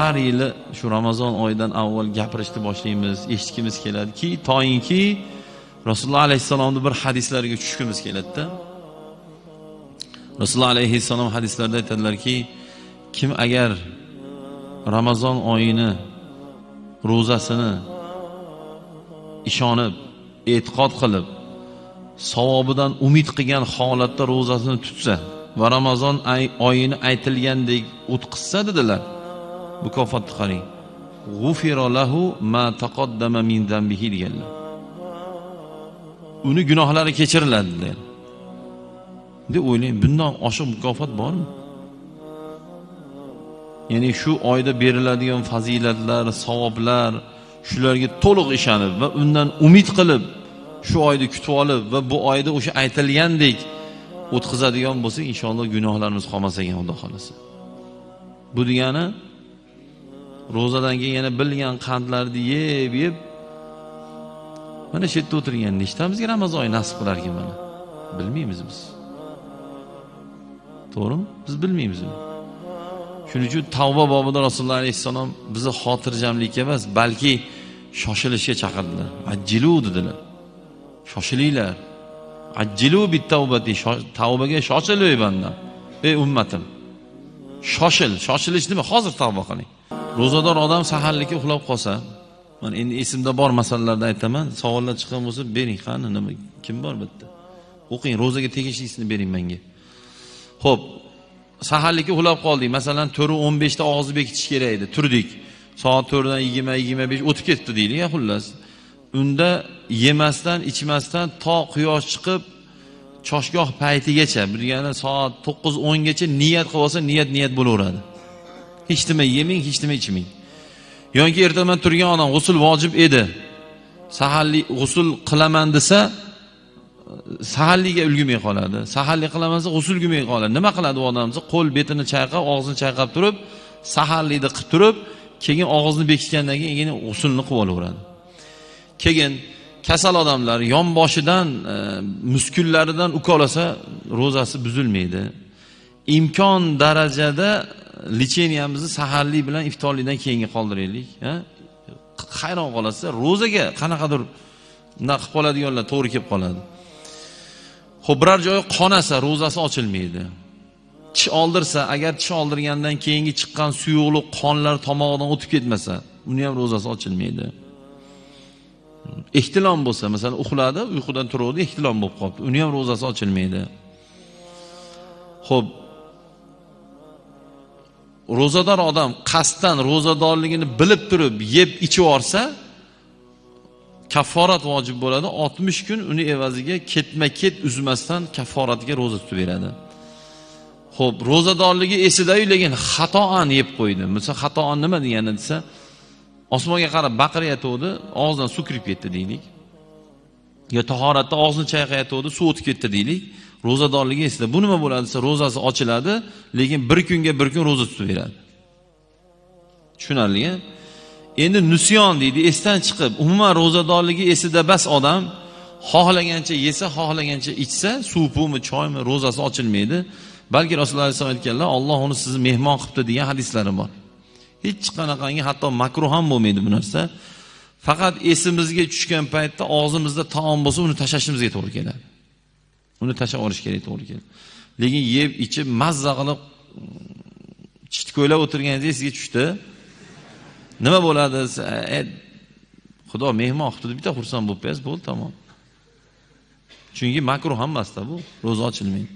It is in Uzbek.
har yili shu ramazon oyidan avval gapirishni boshlaymiz eshitgimiz keladiki toyinki rasululloh alayhissalomni bir hadislariga tushgimiz keladida. Rasululloh alayhissalom hadislarda aytadilarki kim agar ramazon oyini ro'zasini ishonib e'tiqod qilib savobidan umid qilgan holatda ro'zasini tutsa va ramazon oyini aytilgandek o'tqizsa dedilar mukofotni qarang g'ufirolahu ma taqaddama min zambihi deganlar. Uni gunohlari kechiriladi degan. Deb o'ylang bundan oshiq mukofot bormi? Ya'ni shu oyda beriladigan fazilatlar savoblar shularga to'liq ishonib va undan umid qilib shu oyni kutib olib va bu oyda o'sha aytilgandek o'tkazadigan bo'lsak inshaalloh gunohlarimiz qolmas ekan xudo xohlasa. Bu degani ro'zadan keyin yana bilgan qandlarni yeb yeb. Mana shu yerda o'tirgan nechtamizga ramazon oyi nasib qilarkan mana. Bilmaymiz biz. To'g'rimi? Biz bilmaymiz shuning uchun tavba bobida rasululloh alayhissalom bizni xotirjamlikka emas balki shoshilishga chaqirdilar. Ajjilu dedilar. Shoshilinglar. Ajjilu bittavbati tavbaga shoshil ey bandam ey ummatim. Shoshil shoshilish nima? Hozir tavba qiling. Ro'zador odam saharlikka uxlab qolsa mana endi esimda bor masalalarni aytaman savollar chiqqan bo'lsa bering qani nima kim bor bu yerda? O'qing ro'zaga tegishlisini bering menga. Ho'p saharlikka uxlab qoldik. Masalan to'rt o'n beshda og'izni bekitish kerak edi turdik. Soat to'rtdan yigirma yigirma besh o'tib ketdi deylik xullas. Unda yemasdan ichmasdan to quyosh chiqib choshgoh paytigacha bu degani soat to'qqiz o'ngacha niyat qilib olsa niyat niyat bo'laveradi. Hech nima yemang hech nima ichmang. Yoki ertaman turgan odam g'usul vojib edi. Saharlik g'usul qilaman desa saharlikka ulgurmay qoladi. Saharlik qilaman desa g'usul ulgurmay qoladi. Nima qiladi u odam? Desa qo'l betini chayqab og'zini chayqab turib saharlikni qilib turib keyin og'izni bekitgandan keyin keyin g'usulni qilib olaveradi. Keyin kasal odamlar yonboshidan e, muskullaridan ukolasa ro'zasi buzilmaydi. Imkon darajada licheniyamizni saharlik bilan iftorlikdan keyinga qoldiraylik hayron qolasiz ro'zaga qanaqadir bunaqa qilib qoladiganlar to'g'ri kelib qoladi. Ho'p biror joyi qonasa ro'zasi ochilmaydi. Tish oldirsa agar tish oldirgandan keyingi chiqqan suyuqlik qonlar tomog'idan o'tib ketmasa uni ham ro'zasi ochilmaydi. Ehtilom bo'lsa masalan uxladi uyqudan turuvdi ehtilom bo'lib qolibdi uni ham ro'zasi ochilmaydi. Ho'p ro'zador odam qasddan ro'zadorligini bilib turib yeb ichib yuborsa kafforat vojib bo'ladi. Oltmish kun uni evaziga ketma ket uzmasdan kafforatiga ro'za tutib beradi. Ho'p ro'zadorligi esidayu lekin xatoan yeb qo'ydi. Misol xatoan nima degani desa osmonga qarab baqirayotgandi og'zidan suv kirib ketdi deylik. Yo tahoratda og'zini chayqayotgandi suv o'tib ketdi deylik. Ro'zadorligi esida bu nima bo'ladi? Desa ro'zasi ochiladi lekin bir kunga bir kun ro'za tutib beradi. Tushunarli endi nusyon deydi esdan chiqib umuman ro'zadorligi esida bas odam xohlagancha yesa xohlagancha ichsa suv pumi choymi ro'zasi ochilmaydi. Balki rasululloh alayhisalom aytganlar olloh uni sizni mehmon qilibdi degan hadislari bor. Hech qanaqangi hatto makruh ham bo'lmaydi bu narsa. Faqat esimizga tushgan paytda og'zimizda taom bo'lsa uni tashlashimizga to'g'ri keladi. Uni tashlab olish kerak to'g'ri keldi. Lekin yeb ichib mazza qilib mm, chitko'ylab o'tirganingizda esingizga tushdi. Nima bo'ladi? E, Xudo mehmon qilibdi bitta xursand bo'lib qo'yasiz bo'ldi tamom. Chunki makruh hammasida bu ro'za ochilmaydi.